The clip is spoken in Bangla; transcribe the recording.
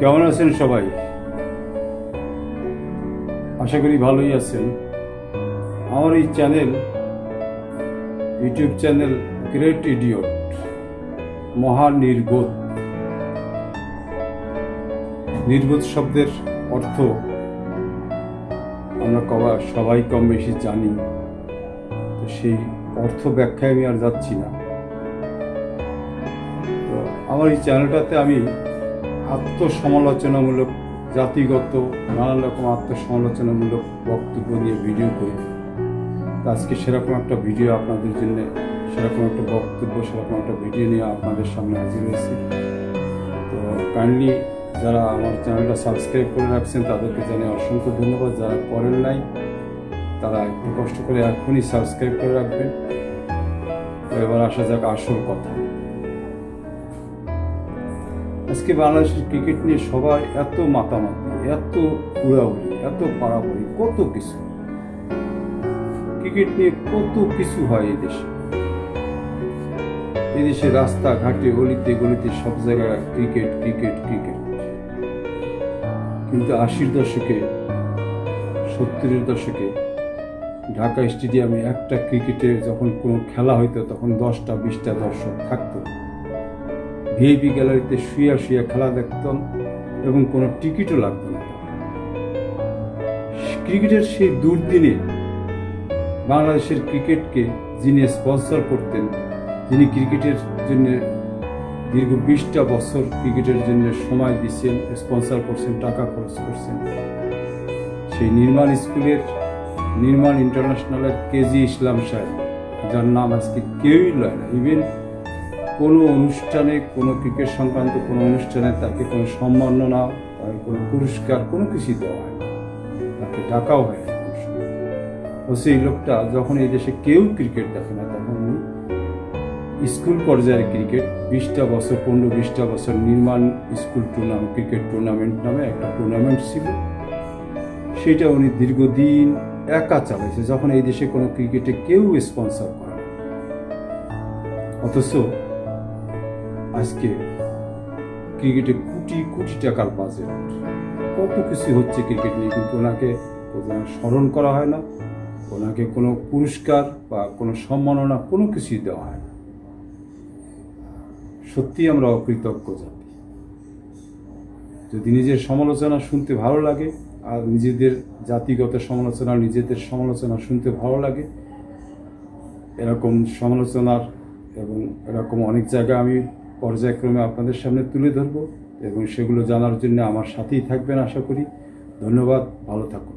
কেমন আছেন সবাই? আশা করি ভালোই আছেন। আমার এই channel, YouTube channel great idiot মহা নির্বোধ। নির্বোধ শব্দের অর্থ আমরা কবা সবাই কম বেশি জানি, তো সেই অর্থ ব্যাখ্যায় আমি আর যাচ্ছি না। তো আমার এই চ্যানেলটাতে আমি আত্মসমালোচনামূলক, জাতিগত নানান রকম আত্মসমালোচনামূলক বক্তব্য নিয়ে ভিডিও করি। আজকে সেরকম একটা ভিডিও আপনাদের জন্য, সেরকম একটা বক্তব্য, সেরকম একটা ভিডিও নিয়ে আপনাদের সামনে হাজির হয়েছি। তো কাইন্ডলি যারা আমার চ্যানেলটা সাবস্ক্রাইব করে রাখছেন, তাদেরকে জানিয়ে অসংখ্য ধন্যবাদ। যারা করেন নাই, তারা একটু কষ্ট করে এখনই সাবস্ক্রাইব করে রাখবেন। তো এবার আসা যাক আসল কথা। আজকে বাংলাদেশের ক্রিকেট নিয়ে সবাই এত মাতামাতি এত উড়াউড়ি, এত পাড়াপাড়ি কত কিছু। ক্রিকেট নিয়ে কত কিছু হয় এই দেশে। এই দেশে রাস্তা ঘাটে গলিতে সব জায়গায় ক্রিকেট ক্রিকেট ক্রিকেট কিন্তু আশির দশকে, সত্তরের দশকে ঢাকা স্টেডিয়ামে একটা ক্রিকেটের যখন কোনো খেলা হইতো, তখন দশটা, বিশটা দর্শক থাকতো। ভিআইপি গ্যালারিতে শুয়ে শুয়ে খেলা দেখতাম এবং কোনো টিকিটও লাগতো না। ক্রিকেটের সেই দুর্দিনে বাংলাদেশের ক্রিকেটকে যিনি স্পন্সর করতেন, যিনি ক্রিকেটের জন্য দীর্ঘ বিশটা বছর ক্রিকেটের জন্য সময় দিচ্ছেন, স্পন্সর করছেন, টাকা খরচ করছেন, সেই নির্মাণ স্কুলের নির্মাণ ইন্টারন্যাশনালের কেজি ইসলাম সাহেব, যার নাম আজকে কেউই লয় না। ইভেন কোনো অনুষ্ঠানে, কোনো ক্রিকেট সংক্রান্ত কোনো অনুষ্ঠানে তাকে কোনো সম্মাননা তাকে কোনো পুরস্কার, কোনো কিছুই দেওয়া হয় তাকে ডাকাও হয় ও সেই লোকটা যখন এই দেশে কেউ ক্রিকেট দেখে না, তখন স্কুল পর্যায়ের ক্রিকেট, বিশটা বছর, পনেরো বিশটা বছর নির্মাণ স্কুল টুর্নামেন্ট, ক্রিকেট টুর্নামেন্ট নামে একটা টুর্নামেন্ট ছিল। সেটা উনি দীর্ঘদিন একা চালাইছে, যখন এই দেশে কোনো ক্রিকেটে কেউ স্পন্সর করে অথচ আজকে ক্রিকেটে কোটি কোটি টাকার বাজেট কত কিছু হচ্ছে ক্রিকেট নিয়ে, কিন্তু ওনাকে স্মরণ করা হয় না। ওনাকে কোনো পুরস্কার বা কোনো সম্মাননা কোনো কিছুই দেওয়া হয় না। সত্যি আমরা অকৃতজ্ঞ জাতি। যদি নিজের সমালোচনা শুনতে ভালো লাগে, আর নিজেদের জাতিগত সমালোচনা, নিজেদের সমালোচনা শুনতে ভালো লাগে, এরকম সমালোচনার এবং এরকম অনেক জায়গায় আমি পর্যায়ক্রমে আপনাদের সামনে তুলে ধরব এবং সেগুলো জানার জন্য আমার সাথেই থাকবেন আশা করি। ধন্যবাদ, ভালো থাকুন।